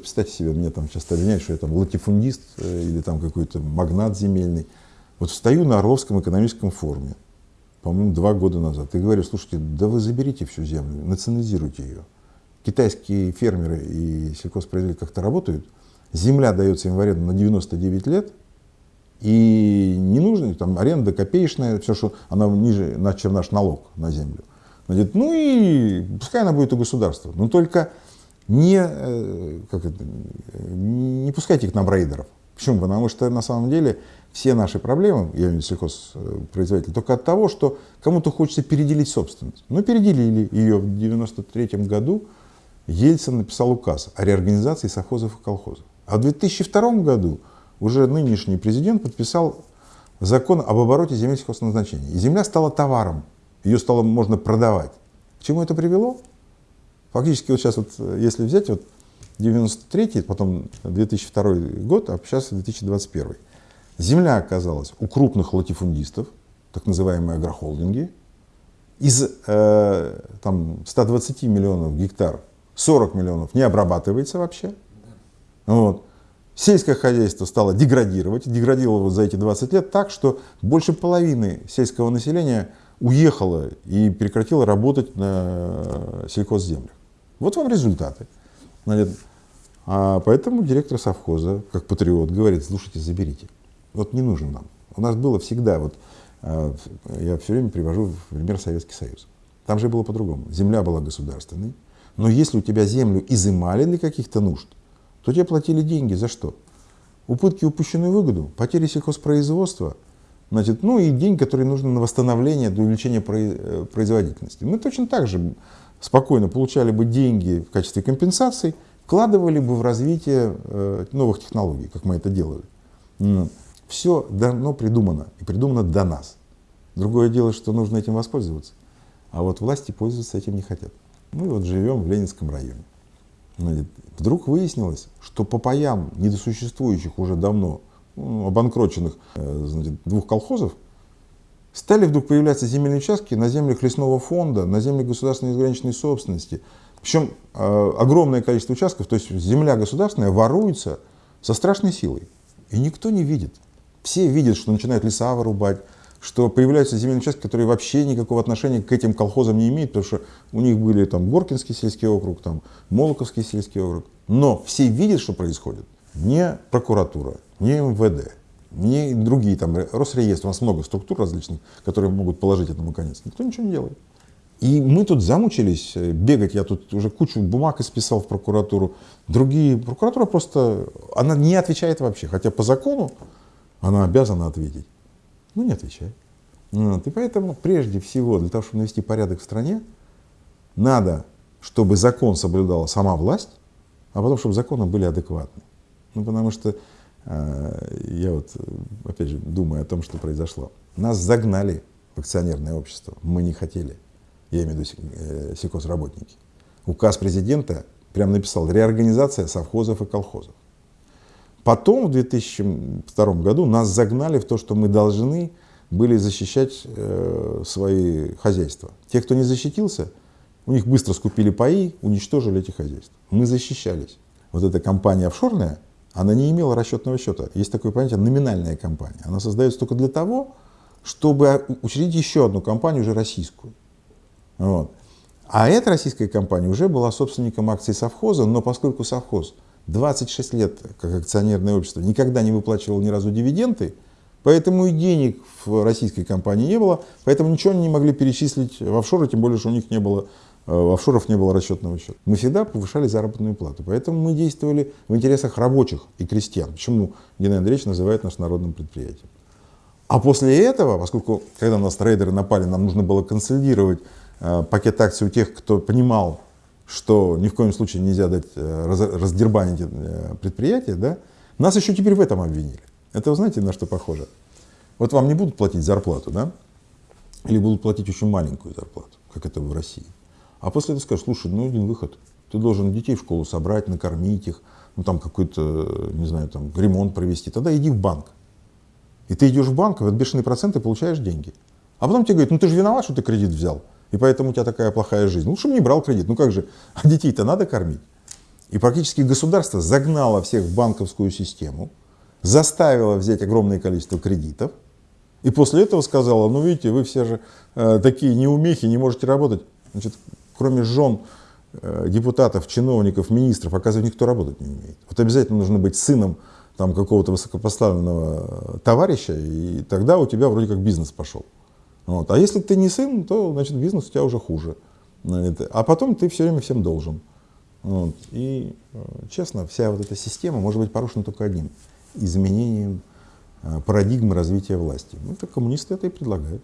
Представьте себе, меня там часто обвиняют, что я там латифундист э, или там какой-то магнат земельный. Вот встаю на Орловском экономическом форуме, по-моему, два года назад, и говорю, слушайте, да вы заберите всю землю, национализируйте ее. Китайские фермеры и сельхозпроизводители как-то работают, земля дается им в аренду на 99 лет, и не нужно, там аренда копеечная, все, что она ниже, чем наш налог на землю. Она ну и пускай она будет у государства, но только не, э, как это, не пускайте к нам рейдеров. Почему? Потому что на самом деле все наши проблемы, я имею в виду сельхозпроизводитель, только от того, что кому-то хочется переделить собственность. Ну, переделили ее в 1993 году. Ельцин написал указ о реорганизации совхозов и колхозов. А в 2002 году уже нынешний президент подписал закон об обороте земель сельхозназначения. И земля стала товаром, ее стало можно продавать. К чему это привело? Фактически вот сейчас, вот, если взять вот 93 потом 2002 год, а сейчас 2021. Земля оказалась у крупных латифундистов, так называемые агрохолдинги. Из э, там, 120 миллионов гектар 40 миллионов не обрабатывается вообще. Вот. Сельское хозяйство стало деградировать, деградировало за эти 20 лет так, что больше половины сельского населения уехало и прекратило работать на сельхозземлях. Вот вам результаты. А поэтому директор совхоза, как патриот, говорит, слушайте, заберите. Вот не нужен нам. У нас было всегда, вот а, я все время привожу в пример Советский Союз. Там же было по-другому. Земля была государственной, но если у тебя землю изымали для каких-то нужд, то тебе платили деньги за что? Упытки, упущенную выгоду, потери сельхозпроизводства, значит, ну и деньги, которые нужны на восстановление, для увеличения э, производительности. Мы точно так же спокойно получали бы деньги в качестве компенсаций, вкладывали бы в развитие э, новых технологий, как мы это делали. Все давно придумано, и придумано до нас. Другое дело, что нужно этим воспользоваться. А вот власти пользоваться этим не хотят. Мы вот живем в Ленинском районе. Вдруг выяснилось, что по паям недосуществующих уже давно, ну, обанкроченных э, значит, двух колхозов, стали вдруг появляться земельные участки на землях лесного фонда, на землях государственной ограниченной собственности. Причем э, огромное количество участков, то есть земля государственная воруется со страшной силой. И никто не видит. Все видят, что начинают леса вырубать, что появляются земельные участки, которые вообще никакого отношения к этим колхозам не имеют, потому что у них были там Горкинский сельский округ, там Молоковский сельский округ. Но все видят, что происходит. Не прокуратура, не МВД, не другие, там, Росреестр, у нас много структур различных, которые могут положить этому конец. Никто ничего не делает. И мы тут замучились э, бегать, я тут уже кучу бумаг исписал в прокуратуру. Другие, прокуратура просто, она не отвечает вообще, хотя по закону она обязана ответить. Ну, не отвечает. Вот. И поэтому, прежде всего, для того, чтобы навести порядок в стране, надо, чтобы закон соблюдала сама власть, а потом, чтобы законы были адекватны. Ну, потому что э, я вот, опять же, думаю о том, что произошло. Нас загнали в акционерное общество, мы не хотели я имею в виду э, сельхозработники. Указ президента прям написал реорганизация совхозов и колхозов. Потом в 2002 году нас загнали в то, что мы должны были защищать э, свои хозяйства. Те, кто не защитился, у них быстро скупили паи, уничтожили эти хозяйства. Мы защищались. Вот эта компания офшорная, она не имела расчетного счета. Есть такое понятие номинальная компания. Она создается только для того, чтобы учредить еще одну компанию, уже российскую. Вот. А эта российская компания уже была собственником акций совхоза, но поскольку совхоз 26 лет как акционерное общество никогда не выплачивал ни разу дивиденды, поэтому и денег в российской компании не было, поэтому ничего они не могли перечислить в офшоры, тем более, что у них не было офшоров не было расчетного счета. Мы всегда повышали заработную плату, поэтому мы действовали в интересах рабочих и крестьян. Почему Геннадий Андреевич называет нас народным предприятием? А после этого, поскольку, когда на нас трейдеры напали, нам нужно было консолидировать Э, пакет акций у тех, кто понимал, что ни в коем случае нельзя дать э, раздербанить э, предприятие, да, нас еще теперь в этом обвинили. Это вы знаете, на что похоже? Вот вам не будут платить зарплату, да? Или будут платить очень маленькую зарплату, как это в России. А после этого скажут, слушай, ну один выход. Ты должен детей в школу собрать, накормить их, ну там какой-то, не знаю, там ремонт провести. Тогда иди в банк. И ты идешь в банк, в бешеные проценты получаешь деньги. А потом тебе говорят, ну ты же виноват, что ты кредит взял. И поэтому у тебя такая плохая жизнь. Лучше бы не брал кредит. Ну как же, а детей-то надо кормить. И практически государство загнало всех в банковскую систему, заставило взять огромное количество кредитов, и после этого сказала, ну видите, вы все же э, такие неумехи, не можете работать. Значит, кроме жен э, депутатов, чиновников, министров, оказывается, никто работать не умеет. Вот обязательно нужно быть сыном там какого-то высокопоставленного товарища, и тогда у тебя вроде как бизнес пошел. Вот. А если ты не сын, то значит бизнес у тебя уже хуже. А потом ты все время всем должен. Вот. И, э, честно, вся вот эта система может быть порушена только одним – изменением э, парадигмы развития власти. Ну, это коммунисты это и предлагают.